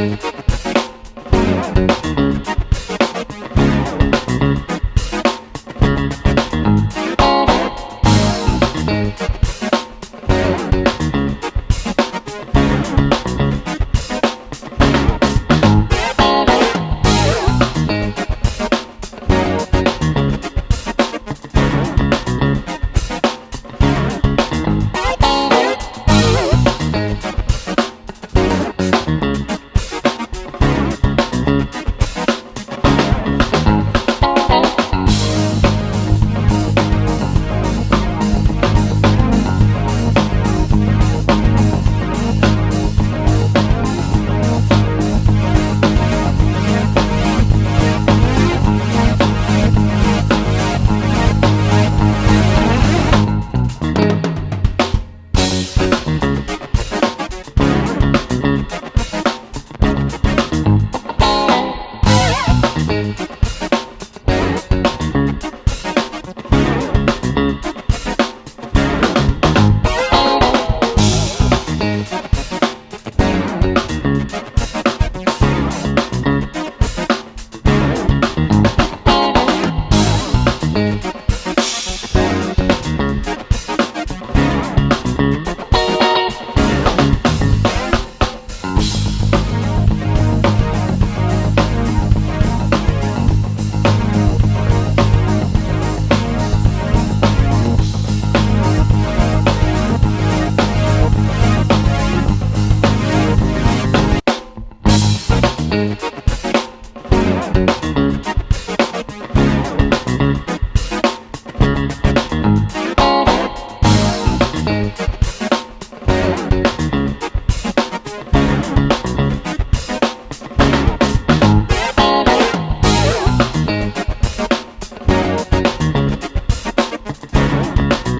Bye. Thank